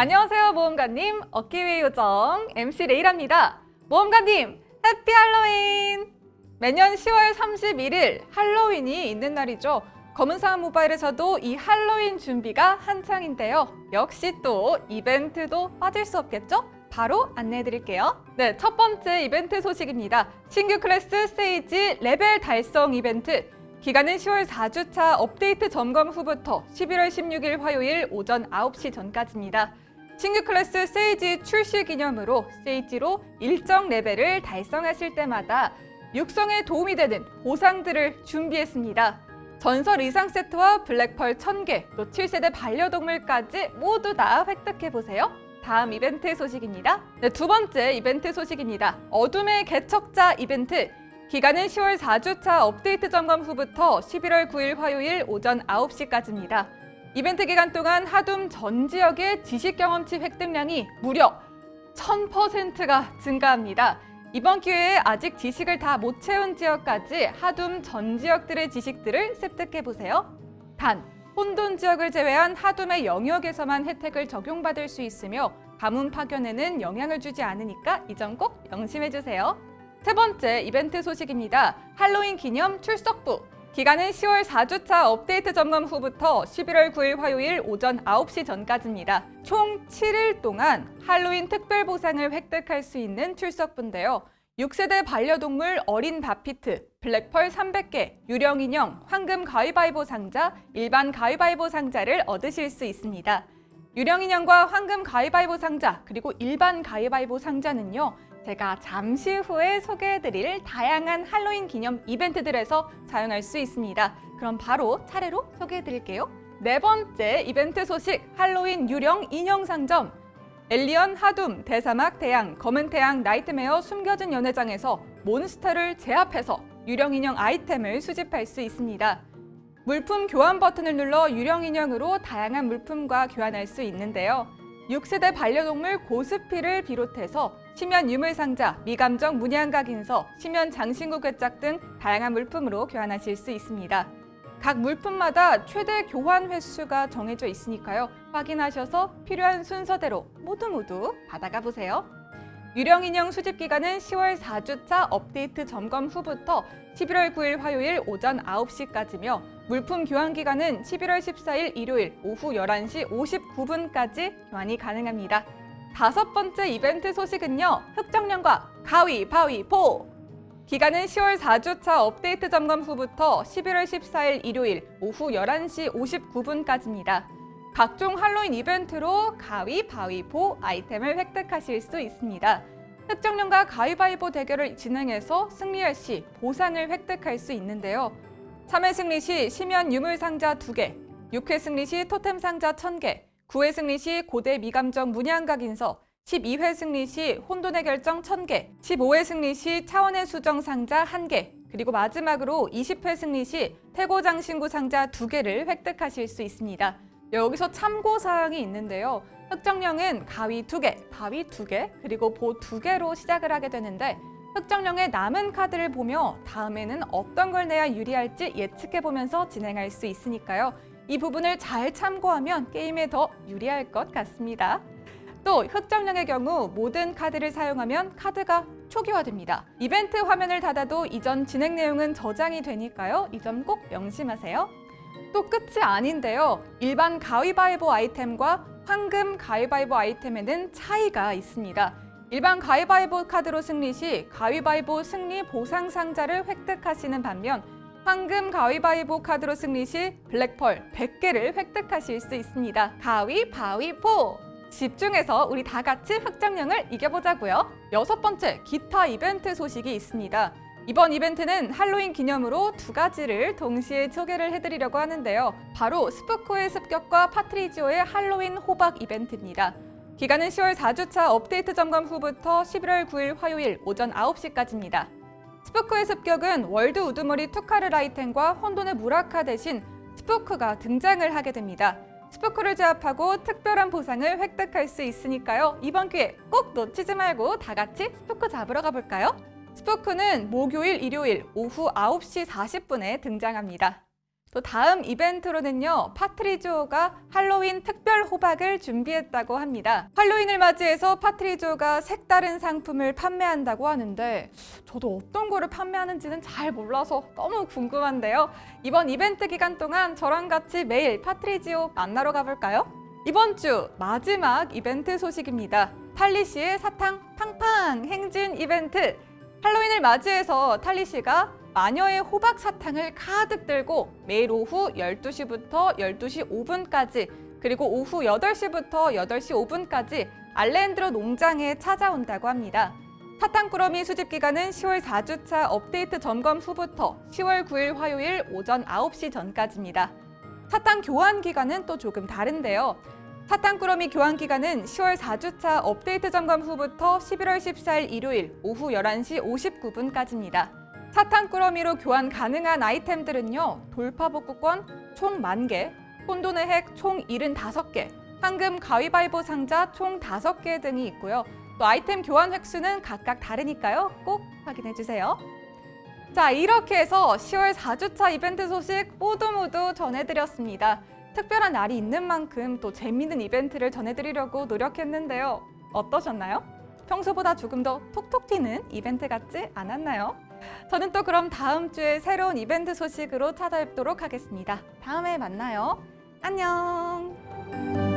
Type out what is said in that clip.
안녕하세요 모험가님. 어깨위의 요정 MC 레이라입니다. 모험가님 Happy Halloween! 매년 10월 31일 할로윈이 있는 날이죠. 검은사막 모바일에서도 이 할로윈 준비가 한창인데요. 역시 또 이벤트도 빠질 수 없겠죠? 바로 안내해 드릴게요. 네, 첫 번째 이벤트 소식입니다. 신규 클래스 세이지 레벨 달성 이벤트. 기간은 10월 4주차 업데이트 점검 후부터 11월 16일 화요일 오전 9시 전까지입니다. 신규 클래스 세이지 출시 기념으로 세이지로 일정 레벨을 달성하실 때마다 육성에 도움이 되는 보상들을 준비했습니다. 전설 의상 세트와 블랙펄 1000개, 또 7세대 반려동물까지 모두 다 획득해보세요. 다음 이벤트 소식입니다. 네, 두 번째 이벤트 소식입니다. 어둠의 개척자 이벤트. 기간은 10월 4주차 업데이트 점검 후부터 11월 9일 화요일 오전 9시까지입니다. 이벤트 기간 동안 하둠 전 지역의 지식 경험치 획득량이 무려 1000%가 증가합니다. 이번 기회에 아직 지식을 다 못 채운 지역까지 하둠 전 지역들의 지식들을 습득해보세요. 단, 혼돈 지역을 제외한 하둠의 영역에서만 혜택을 적용받을 수 있으며 가문 파견에는 영향을 주지 않으니까 이 점 꼭 명심해주세요. 세 번째 이벤트 소식입니다. 할로윈 기념 출석부 기간은 10월 4주차 업데이트 점검 후부터 11월 9일 화요일 오전 9시 전까지입니다. 총 7일 동안 할로윈 특별 보상을 획득할 수 있는 출석부인데요. 6세대 반려동물 어린 바피트, 블랙펄 300개, 유령 인형, 황금 가위바위보 상자, 일반 가위바위보 상자를 얻으실 수 있습니다. 유령 인형과 황금 가위바위보 상자, 그리고 일반 가위바위보 상자는요. 제가 잠시 후에 소개해드릴 다양한 할로윈 기념 이벤트들에서 사용할 수 있습니다. 그럼 바로 차례로 소개해드릴게요. 네 번째 이벤트 소식, 할로윈 유령 인형 상점. 엘리언, 하둠, 대사막, 대양, 검은 태양, 나이트메어, 숨겨진 연회장에서 몬스터를 제압해서 유령 인형 아이템을 수집할 수 있습니다. 물품 교환 버튼을 눌러 유령 인형으로 다양한 물품과 교환할 수 있는데요. 6세대 반려동물 고스피를 비롯해서 심연 유물상자, 미감정 문양각인서, 심연 장신구 궤짝 등 다양한 물품으로 교환하실 수 있습니다. 각 물품마다 최대 교환 횟수가 정해져 있으니까요. 확인하셔서 필요한 순서대로 모두 모두 받아가 보세요. 유령 인형 수집 기간은 10월 4주차 업데이트 점검 후부터 11월 9일 화요일 오전 9시까지며 물품 교환 기간은 11월 14일 일요일 오후 11시 59분까지 교환이 가능합니다. 다섯 번째 이벤트 소식은요. 흑정령과 가위바위보! 기간은 10월 4주차 업데이트 점검 후부터 11월 14일 일요일 오후 11시 59분까지입니다. 각종 할로윈 이벤트로 가위바위보 아이템을 획득하실 수 있습니다. 흑정령과 가위바위보 대결을 진행해서 승리할 시 보상을 획득할 수 있는데요. 3회 승리 시 심연 유물 상자 2개, 6회 승리 시 토템 상자 1000개, 9회 승리 시 고대 미감정 문양각 인서, 12회 승리 시 혼돈의 결정 1000개, 15회 승리 시 차원의 수정 상자 1개, 그리고 마지막으로 20회 승리 시 태고장 신구 상자 2개를 획득하실 수 있습니다. 여기서 참고사항이 있는데요. 흑정령은 가위 2개, 바위 2개, 그리고 보 2개로 시작을 하게 되는데 흑정령의 남은 카드를 보며 다음에는 어떤 걸 내야 유리할지 예측해보면서 진행할 수 있으니까요. 이 부분을 잘 참고하면 게임에 더 유리할 것 같습니다. 또 흑정령의 경우 모든 카드를 사용하면 카드가 초기화됩니다. 이벤트 화면을 닫아도 이전 진행 내용은 저장이 되니까요. 이 점 꼭 명심하세요. 또 끝이 아닌데요. 일반 가위바위보 아이템과 황금 가위바위보 아이템에는 차이가 있습니다. 일반 가위바위보 카드로 승리 시 가위바위보 승리 보상 상자를 획득하시는 반면 황금 가위바위보 카드로 승리 시 블랙펄 100개를 획득하실 수 있습니다. 가위바위보! 집중해서 우리 다 같이 흑정령을 이겨보자고요. 여섯 번째, 기타 이벤트 소식이 있습니다. 이번 이벤트는 할로윈 기념으로 두 가지를 동시에 소개를 해드리려고 하는데요. 바로 스푸크의 습격과 파트리지오의 할로윈 호박 이벤트입니다. 기간은 10월 4주차 업데이트 점검 후부터 11월 9일 화요일 오전 9시까지입니다. 스푸크의 습격은 world 우두머리 투카르 라이텐과 혼돈의 무라카 대신 스푸크가 등장을 하게 됩니다. 스푸크를 제압하고 특별한 보상을 획득할 수 있으니까요. 이번 기회 꼭 놓치지 말고 다 같이 스푸크 잡으러 가볼까요? 스푸크는 목요일, 일요일 오후 9시 40분에 등장합니다. 또 다음 이벤트로는요, 파트리조가 할로윈 특별 호박을 준비했다고 합니다. 할로윈을 맞이해서 파트리조가 색다른 상품을 판매한다고 하는데 저도 어떤 거를 판매하는지는 잘 몰라서 너무 궁금한데요. 이번 이벤트 기간 동안 저랑 같이 매일 파트리지오 만나러 가볼까요? 이번 주 마지막 이벤트 소식입니다. 탈리씨의 사탕 팡팡 행진 이벤트. 할로윈을 맞이해서 탈리씨가 마녀의 호박 사탕을 가득 들고 매일 오후 12시부터 12시 5분까지 그리고 오후 8시부터 8시 5분까지 알렌드로 농장에 찾아온다고 합니다. 사탕꾸러미 수집 기간은 10월 4주차 업데이트 점검 후부터 10월 9일 화요일 오전 9시 전까지입니다. 사탕 교환 기간은 또 조금 다른데요. 사탕꾸러미 교환 기간은 10월 4주차 업데이트 점검 후부터 11월 14일 일요일 오후 11시 59분까지입니다. 사탕꾸러미로 교환 가능한 아이템들은요. 돌파복구권 총 만개 혼돈의 핵 총 75개, 황금 가위바위보 상자 총 5개 등이 있고요. 또 아이템 교환 획수는 각각 다르니까요. 꼭 확인해주세요. 자, 이렇게 해서 10월 4주차 이벤트 소식 모두 모두 전해드렸습니다. 특별한 날이 있는 만큼 또 재미있는 이벤트를 전해드리려고 노력했는데요. 어떠셨나요? 평소보다 조금 더 톡톡 튀는 이벤트 같지 않았나요? 저는 또 그럼 다음 주에 새로운 이벤트 소식으로 찾아뵙도록 하겠습니다. 다음에 만나요. 안녕!